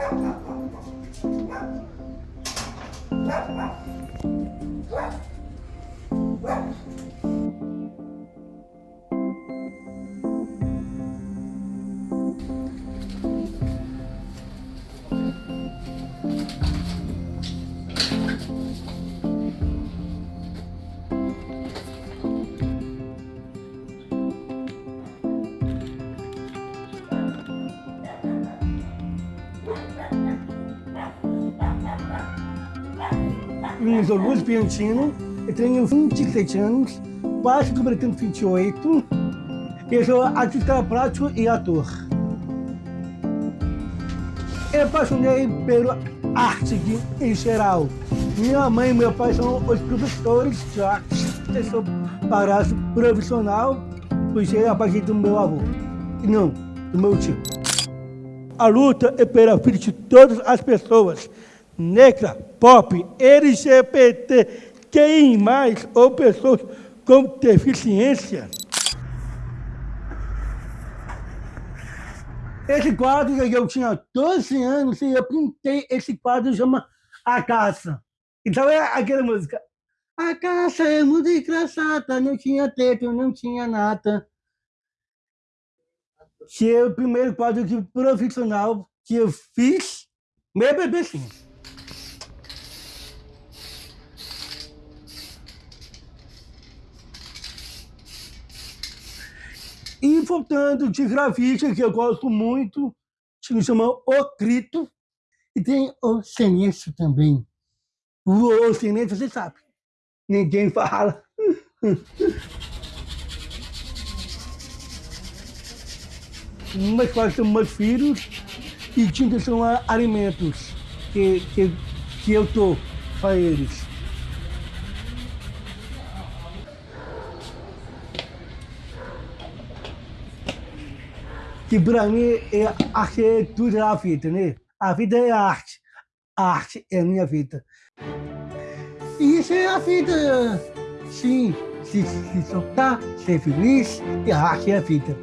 Thank you. Me Luiz Piantino, eu tenho 27 anos, quase completando 28. Eu sou artista plástico e ator. Eu apaixonei pela arte em geral. Minha mãe e meu pai são os professores de arte. Eu sou parácio profissional, puxei a partir do meu avô. Não, do meu tio. A luta é pela vida de todas as pessoas, negra, pop, LGBT, quem mais, ou pessoas com deficiência. Esse quadro eu tinha 12 anos e eu pintei esse quadro chama A Caça. Então é aquela música. A caça é muito engraçada, não tinha teto, não tinha nada. Que é o primeiro quadro que, profissional que eu fiz, meu bebezinho. E voltando de grafite, que eu gosto muito, se chama O Crito, e tem o Sinistro também. O, o Sinistro, você sabe, ninguém fala. Mas quais são meus filhos e tintas são alimentos que, que, que eu dou para eles. Que para mim é arte é tudo a vida, né? A vida é arte, a arte é a minha vida. E isso é a vida, sim, se, se soltar, ser feliz, e a arte é a vida.